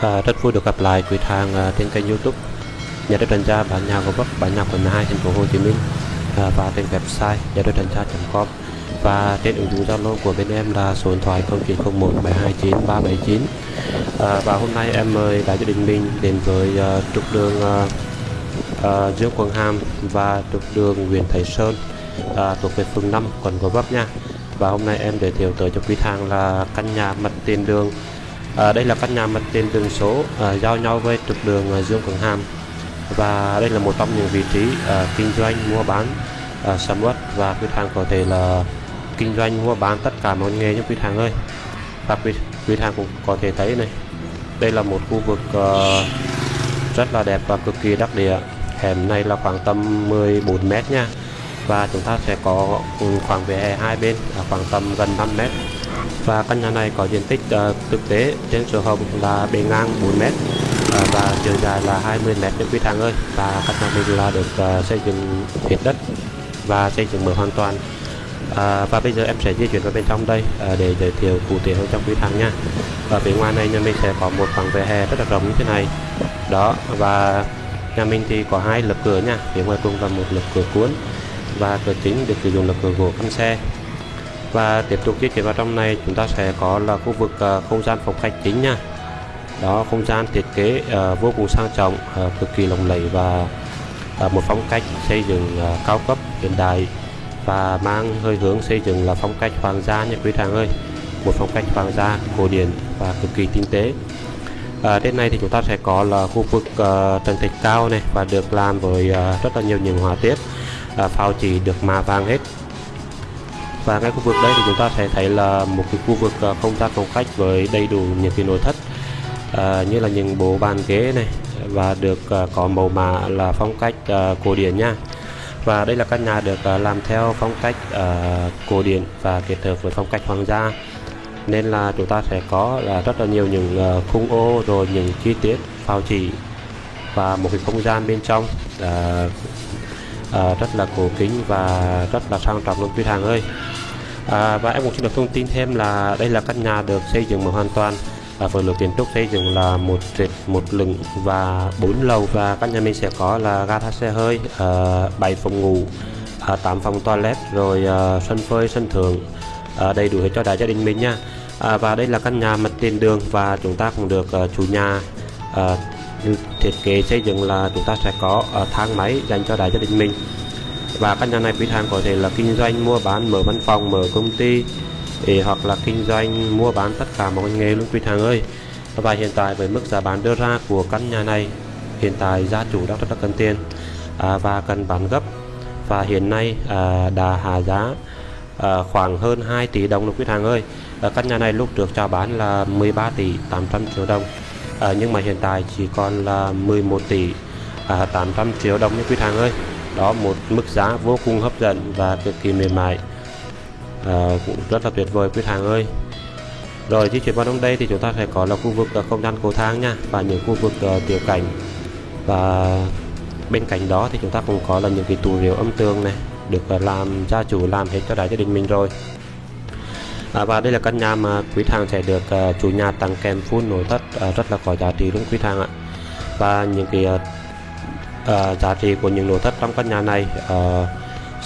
À, rất vui được gặp lại quý thang à, trên kênh YouTube. Nhà đất Thành Gia, bản nhà gò bắc, bản nhà quận 12 thành phố Hồ Chí Minh à, và trên website nhà đất 专 gia.com và trên ứng dụng Zalo của bên em là số điện thoại 0901 729 379 à, và hôm nay em mời đại gia đình mình đến với uh, trục đường uh, uh, Dương Quang Hàm và trục đường Nguyễn Thái Sơn uh, thuộc về phường 5 quận Gò Vấp nha. Và hôm nay em giới thiệu tới cho quý thang là căn nhà mặt tiền đường à, đây là căn nhà mặt tiền đường số à, giao nhau với trục đường à, Dương Quảng Hàm. Và đây là một trong những vị trí à, kinh doanh mua bán à, sầm uất và quý thang có thể là kinh doanh mua bán tất cả mọi nghề như quý thang ơi. Và quý, quý thang cũng có thể thấy này đây là một khu vực uh, rất là đẹp và cực kỳ đắc địa. Hẻm này là khoảng tầm 14 mét nha. Và chúng ta sẽ có khoảng về hai bên khoảng tầm gần 5 mét và căn nhà này có diện tích uh, thực tế trên sổ hồng là bề ngang 4 mét uh, và chiều dài là 20 mét cho quý thang ơi. Và căn nhà mình là được uh, xây dựng hết đất và xây dựng mở hoàn toàn. À, và bây giờ em sẽ di chuyển vào bên trong đây à, để giới thiệu cụ thể hơn trong quý thang nha. Ở phía ngoài này nhà mình sẽ có một khoảng vỉa hè rất là rộng như thế này. Đó và nhà mình thì có hai lớp cửa nha. Phía ngoài cùng là một lớp cửa cuốn và cửa chính được sử dụng là cửa gỗ căn xe và tiếp tục di chuyển vào trong này chúng ta sẽ có là khu vực uh, không gian phòng khách chính nha. Đó không gian thiết kế uh, vô cùng sang trọng uh, cực kỳ lộng lẫy và uh, một phong cách xây dựng uh, cao cấp hiện đại và mang hơi hướng xây dựng là phong cách hoàng gia nha quý thằng ơi. Một phong cách hoàng gia cổ điển và cực kỳ tinh tế. À, trên này thì chúng ta sẽ có là khu vực uh, trần thạch cao này và được làm với uh, rất là nhiều những họa tiết. Uh, phao chỉ được mà vàng hết và ngay khu vực đây thì chúng ta sẽ thấy là một cái khu vực à, không gian phòng khách với đầy đủ những cái nội thất à, như là những bộ bàn ghế này và được à, có màu mã là phong cách à, cổ điển nha. Và đây là căn nhà được à, làm theo phong cách à, cổ điển và kết hợp với phong cách hoàng gia. Nên là chúng ta sẽ có là rất là nhiều những à, khung ô rồi những chi tiết phao chỉ và một cái không gian bên trong à, à, rất là cổ kính và rất là sang trọng luôn. Quý hàng ơi à, và em cũng xin được thông tin thêm là đây là căn nhà được xây dựng một hoàn toàn. À, với lượng kiến trúc xây dựng là một trệt một lửng và bốn lầu và căn nhà mình sẽ có là gara xe hơi à, 7 phòng ngủ à, 8 phòng toilet rồi à, sân phơi sân thượng à, đầy đủ hết cho đại gia đình mình nha. À, và đây là căn nhà mặt tiền đường và chúng ta cũng được à, chủ nhà à, thiết kế xây dựng là chúng ta sẽ có à, thang máy dành cho đại gia đình mình và căn nhà này quý thang có thể là kinh doanh mua bán mở văn phòng mở công ty để hoặc là kinh doanh mua bán tất cả mọi nghề luôn quý hàng ơi. Và hiện tại với mức giá bán đưa ra của căn nhà này hiện tại gia chủ đang rất là cần tiền à, và cần bán gấp. Và hiện nay à, đã hạ giá à, khoảng hơn 2 tỷ đồng luôn quý hàng ơi. À, căn nhà này lúc trước chào bán là 13 tỷ 800 triệu đồng à, nhưng mà hiện tại chỉ còn là 11 tỷ à, 800 triệu đồng như quý hàng ơi đó một mức giá vô cùng hấp dẫn và cực kỳ mềm mại. À, cũng rất là tuyệt vời quý hàng ơi. Rồi di chuyển vào trong đây thì chúng ta sẽ có là khu vực uh, không gian cầu thang nha và những khu vực uh, tiểu cảnh. Và bên cạnh đó thì chúng ta cũng có là những cái tủ rượu âm tường này được uh, làm gia chủ làm hết cho đại gia đình mình rồi. À, và đây là căn nhà mà quý thang sẽ được uh, chủ nhà tặng kèm full nội thất uh, rất là có giá trị luôn quý thang ạ. Và những cái uh, uh, giá trị của những nội thất trong căn nhà này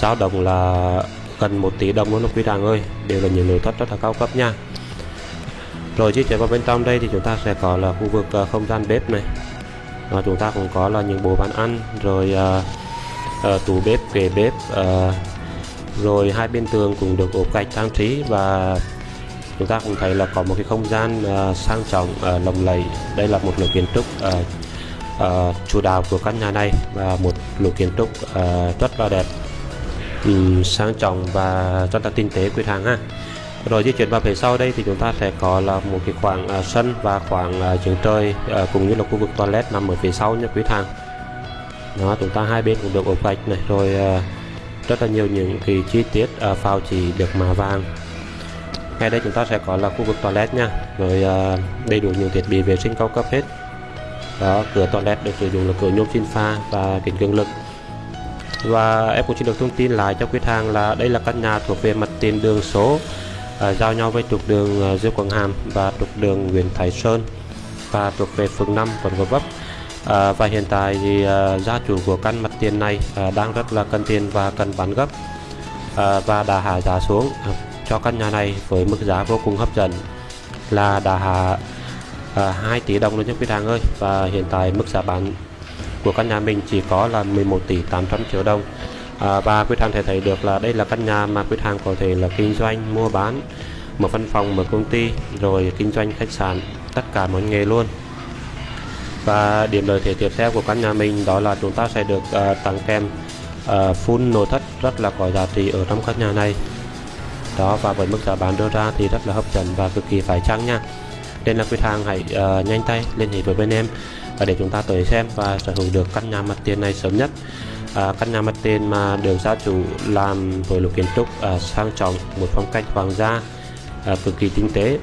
uh, động là gần 1 tỷ đồng luôn quý đàng ơi. Đều là những nội thất rất là cao cấp nha. Rồi di chuyển vào bên trong đây thì chúng ta sẽ có là khu vực uh, không gian bếp này. Và chúng ta cũng có là những bộ bàn ăn rồi uh, uh, tủ bếp kệ bếp uh, rồi hai bên tường cũng được ốp gạch trang trí và chúng ta cũng thấy là có một cái không gian uh, sang trọng uh, lộng lẫy. Đây là một lối kiến trúc uh, uh, chủ đạo của căn nhà này và một lối kiến trúc uh, rất là đẹp. Um, sang trọng và rất là tinh tế quý hàng ha. Rồi di chuyển vào phía sau đây thì chúng ta sẽ có là một cái khoảng uh, sân và khoảng uh, trường trời uh, cũng như là khu vực toilet nằm ở phía sau nha quý hàng đó chúng ta hai bên cũng được ốp gạch này rồi uh, rất là nhiều những cái chi tiết uh, phao chỉ được mạ vàng. Ngay đây chúng ta sẽ có là khu vực toilet nha rồi uh, đầy đủ những thiết bị vệ sinh cao cấp hết đó cửa toilet được sử dụng là cửa nhôm xin pha và kính cường lực. Và em cũng xin được thông tin lại cho quý hàng là đây là căn nhà thuộc về mặt tiền đường số à, giao nhau với trục đường uh, Dương Quảng Hàm và trục đường Nguyễn Thái Sơn và thuộc về phường 5 quận Gò Vấp. À, và hiện tại thì à, gia chủ của căn mặt tiền này à, đang rất là cần tiền và cần bán gấp à, và đã hạ giá xuống. À, cho căn nhà này với mức giá vô cùng hấp dẫn là đã hạ à, 2 tỷ đồng luôn nhé quý hàng ơi. Và hiện tại mức giá bán của căn nhà mình chỉ có là 11 tỷ 800 triệu đồng. À, và quý hàng thể thấy được là đây là căn nhà mà quý hàng có thể là kinh doanh mua bán mở văn phòng mở công ty rồi kinh doanh khách sạn tất cả mọi nghề luôn. Và điểm lợi thế tiếp theo của căn nhà mình đó là chúng ta sẽ được uh, tặng kèm à, uh, full nội thất rất là có giá trị ở trong căn nhà này. Đó và với mức giá bán đưa ra thì rất là hấp dẫn và cực kỳ phải chăng nha nên là quý hàng hãy uh, nhanh tay liên hệ với bên em uh, để chúng ta tới xem và sở hữu được căn nhà mặt tiền này sớm nhất. Uh, căn nhà mặt tiền mà được gia chủ làm với lục kiến trúc uh, sang trọng một phong cách hoàng gia uh, cực kỳ tinh tế.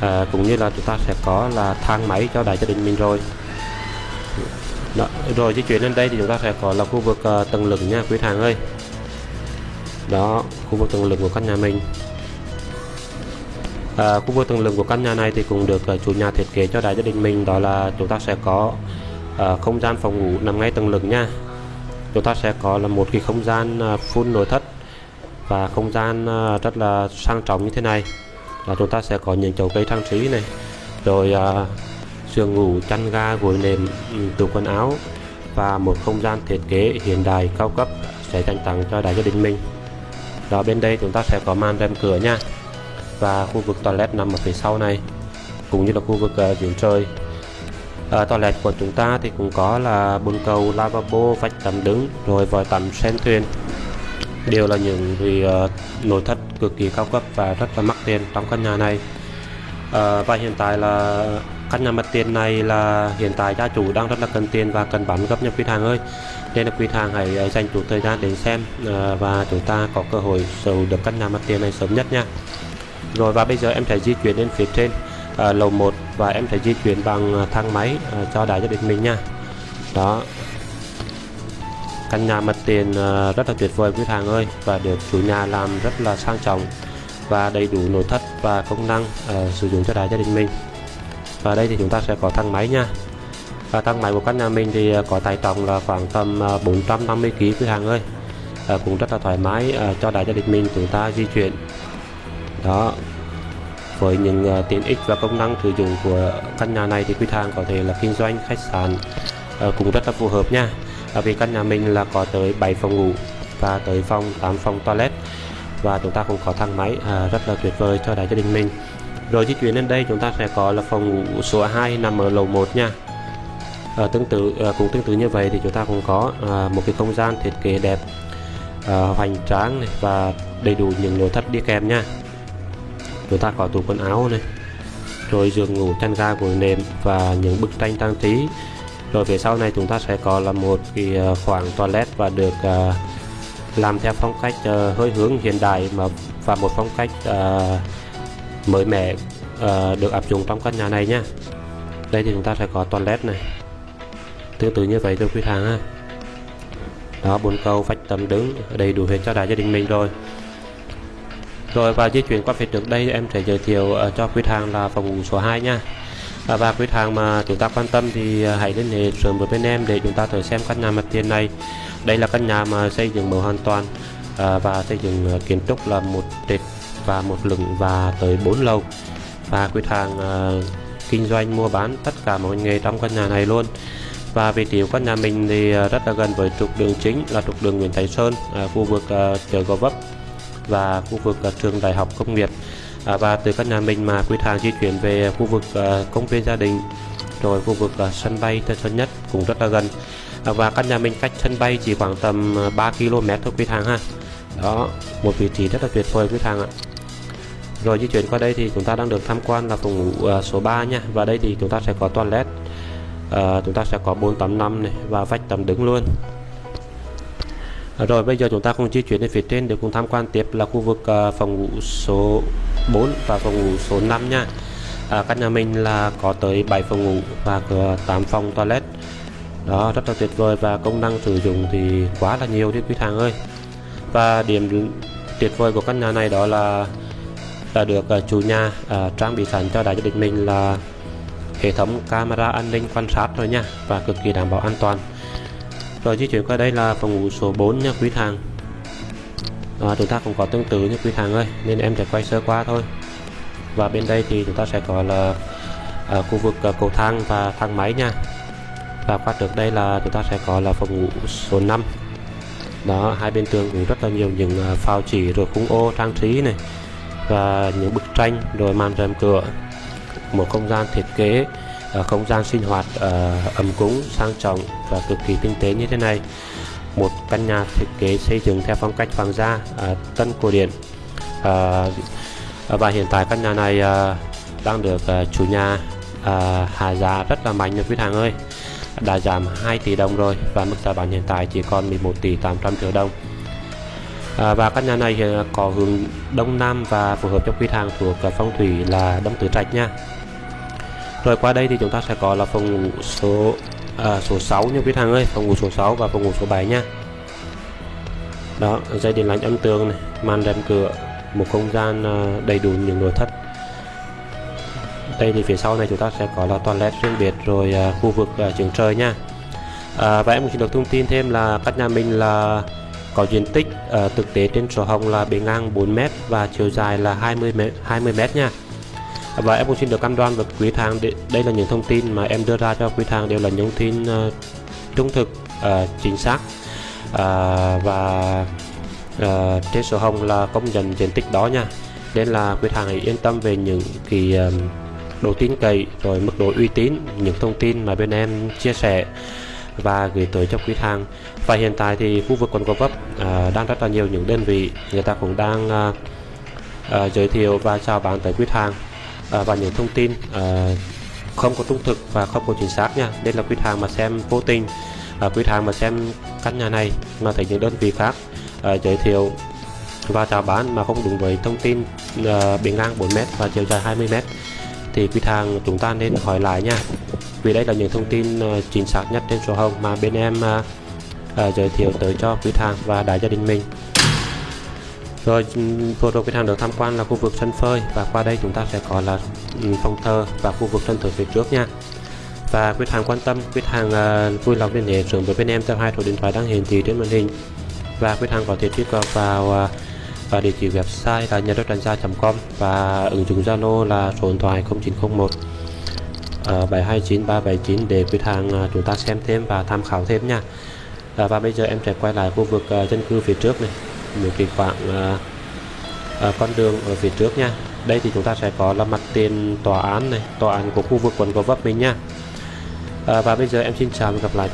À, cũng như là chúng ta sẽ có là thang máy cho đại gia đình mình rồi. Đó, rồi di chuyển lên đây thì chúng ta sẽ có là khu vực uh, tầng lửng nha quý hàng ơi. Đó khu vực tầng lửng của căn nhà mình à, khu vực tầng lửng của căn nhà này thì cũng được ờ, chủ nhà thiết kế cho đại gia đình mình đó là chúng ta sẽ có à, không gian phòng ngủ nằm ngay tầng lửng nha. Chúng ta sẽ có là một cái không gian ờ, full nội thất và không gian rất là sang trọng như thế này. Là chúng ta sẽ có những chậu cây trang trí này rồi à, giường ngủ chăn ga gối nệm ừ, tủ quần áo và một không gian thiết kế hiện đại cao cấp sẽ dành tặng cho đại gia đình mình. Đó bên đây chúng ta sẽ có màn rèm cửa nha và khu vực toilet nằm ở phía sau này cũng như là khu vực ờ, uh, giếng trời uh, ờ, toilet của chúng ta thì cũng có là bồn cầu lavabo vách tắm đứng rồi vòi tắm sen thuyền. Đều là những vì uh, ờ, nội thất cực kỳ cao cấp và rất là mắc tiền trong căn nhà này. Uh, và hiện tại là căn nhà mặt tiền này là hiện tại gia chủ đang rất là cần tiền và cần bán gấp nhập quý hàng ơi. Nên là quý hàng hãy dành chút thời gian đến xem uh, và chúng ta có cơ hội sở hữu được căn nhà mặt tiền này sớm nhất nha rồi và bây giờ em sẽ di chuyển lên phía trên à, lầu 1 và em sẽ di chuyển bằng ờ, thang máy à, cho đại gia đình mình nha. Đó. Căn nhà mặt tiền à, rất là tuyệt vời quý hàng ơi và được chủ nhà làm rất là sang trọng và đầy đủ nội thất và công năng à, sử dụng cho đại gia đình mình. Và đây thì chúng ta sẽ có thang máy nha. Và thang máy của căn nhà mình thì có tải trọng là khoảng tầm 450 kg quý hàng ơi. À, cũng rất là thoải mái à, cho đại gia đình mình chúng ta di chuyển đó. Với những uh, tiện ích và công năng sử dụng của căn nhà này thì quý hàng có thể là kinh doanh khách sạn uh, cũng rất là phù hợp nha. À, vì căn nhà mình là có tới 7 phòng ngủ và tới phòng 8 phòng toilet và chúng ta cũng có thang máy à, rất là tuyệt vời cho đại gia đình mình. Rồi di chuyển lên đây chúng ta sẽ có là phòng ngủ số 2 nằm ở lầu 1 nha. À, tương tự à, cũng tương tự như vậy thì chúng ta cũng có à, một cái không gian thiết kế đẹp à, hoành tráng này và đầy đủ những nội thất đi kèm nha chúng ta có tủ quần áo này rồi giường ngủ chăn ga gối nệm và những bức tranh trang trí. Rồi về sau này chúng ta sẽ có là một cái ờ, khoảng toilet và được uh, làm theo phong cách uh, hơi hướng hiện đại mà và một phong cách uh, mới mẻ uh, được áp dụng trong căn nhà này nhé đây thì chúng ta sẽ có toilet này. Tương tự như vậy thôi quý hàng ha. Đó bốn câu vách tấm đứng đầy đủ hết cho đại gia đình mình rồi rồi và di chuyển qua phía trước đây em sẽ giới thiệu uh, cho quý hàng là phòng ngủ số 2 nha. À, và quý hàng mà chúng ta quan tâm thì ờ, hãy liên hệ sớm với bên em để chúng ta tới xem căn nhà mặt tiền này. Đây là căn nhà mà xây dựng mới hoàn toàn à, và xây dựng kiến trúc là một trệt và một lửng và tới 4 lầu. Và quý hàng à, kinh doanh mua bán tất cả mọi nghề trong căn nhà này luôn. Và vị trí của căn nhà mình thì rất là gần với trục đường chính là trục đường Nguyễn Thái Sơn à, khu vực à, chợ Gò Vấp và khu vực à, trường Đại học Công nghiệp. À, và từ căn nhà mình mà quý hàng di chuyển về khu vực à, công viên gia đình rồi khu vực à, sân bay Tân Sơn Nhất cũng rất là gần. À, và căn nhà mình cách sân bay chỉ khoảng tầm à, 3 km thôi quý hàng ha. Đó một vị trí rất là tuyệt vời quý hàng ạ. Rồi di chuyển qua đây thì chúng ta đang được tham quan là phòng ngủ uh, số 3 nha. Và đây thì chúng ta sẽ có toilet uh, chúng ta sẽ có 4 tấm năm này và vách tấm đứng luôn rồi bây giờ chúng ta cùng di chuyển đến phía trên để cùng tham quan tiếp là khu vực uh, phòng ngủ số 4 và phòng ngủ số 5 nha. À, căn nhà mình là có tới 7 phòng ngủ và 8 phòng toilet. Đó rất là tuyệt vời và công năng sử dụng thì quá là nhiều đi quý hàng ơi. Và điểm tuyệt vời của căn nhà này đó là đã được uh, chủ nhà uh, trang bị sẵn cho đại gia đình mình là hệ thống camera an ninh quan sát rồi nha và cực kỳ đảm bảo an toàn rồi di chuyển qua đây là phòng ngủ số 4 nha quý thằng à, chúng ta cũng có tương tự như quý thằng ơi nên em sẽ quay sơ qua thôi. Và bên đây thì chúng ta sẽ có là à, khu vực à, cầu thang và thang máy nha. Và qua trước đây là chúng ta sẽ có là phòng ngủ số 5 đó hai bên tường cũng rất là nhiều những à, phao chỉ rồi khung ô trang trí này và những bức tranh rồi màn rèm cửa một không gian thiết kế. Ờ, không gian sinh hoạt uh, ấm cúng sang trọng và cực kỳ tinh tế như thế này. Một căn nhà thiết kế xây dựng theo phong cách hoàng gia uh, tân cổ điển. Uh, và hiện tại căn nhà này uh, đang được uh, chủ nhà uh, hạ giá rất là mạnh nha quý hàng ơi. Đã giảm 2 tỷ đồng rồi và mức giá bán hiện tại chỉ còn 11 tỷ 800 triệu đồng. À, và căn nhà này có hướng đông nam và phù hợp cho quý hàng thuộc phong thủy là đông tứ trạch nha rồi qua đây thì chúng ta sẽ có là phòng ngủ số à, số 6 như quý thằng ơi. Phòng ngủ số 6 và phòng ngủ số 7 nha. Đó dây điện lạnh âm tường này màn rèm cửa một không gian à, đầy đủ những nội thất. Đây thì phía sau này chúng ta sẽ có là toilet riêng biệt rồi à, khu vực à, trường trời nha. À, và em cũng xin được thông tin thêm là căn nhà mình là có diện tích à, thực tế trên sổ hồng là bề ngang 4m và chiều dài là 20m 20m nha và em cũng xin được cam đoan với quý thang đây là những thông tin mà em đưa ra cho quý thang đều là những thông tin uh, trung thực uh, chính xác. Uh, và uh, trên sổ hồng là công nhận diện tích đó nha. Nên là quý thang hãy yên tâm về những kỳ uh, độ tin cậy rồi mức độ uy tín những thông tin mà bên em chia sẻ và gửi tới cho quý thang. Và hiện tại thì khu vực quận Gò Vấp uh, đang rất là nhiều những đơn vị người ta cũng đang uh, uh, giới thiệu và chào bán tới quý thang à, và những thông tin à, không có trung thực và không có chính xác nha. Nên là quý hàng mà xem vô tình ờ, à, quý hàng mà xem căn nhà này mà thấy những đơn vị khác à, giới thiệu và chào bán mà không đúng với thông tin à, bề ngang 4m và chiều dài 20m thì quý hàng chúng ta nên hỏi lại nha. Vì đây là những thông tin chính xác nhất trên sổ hồng mà bên em giới thiệu tới cho quý hàng và đại gia đình mình rồi vừa rồi cái hàng được tham quan là khu vực sân phơi. Và qua đây chúng ta sẽ có là ừ, phòng thờ và khu vực sân thượng phía trước nha. Và quý hàng quan tâm quý hàng uh, ờ, vui lòng liên hệ sớm với bên em theo hai số điện thoại đang hiển thị trên màn hình. Và quý hàng có thể truy cập vào ờ, uh, và địa chỉ website là nhà đất com và ứng dụng Zalo là số điện thoại 0901 uh, 729 379 để quý hàng uh, ờ, chúng ta xem thêm và tham khảo thêm nha. Uh, và bây giờ em sẽ quay lại khu vực uh, dân cư phía trước này một cái khoảng uh, uh, con đường ở phía trước nha. Đây thì chúng ta sẽ có là mặt tiền tòa án này tòa án của khu vực quận Gò Vấp mình nha. Uh, và bây giờ em xin chào và gặp lại.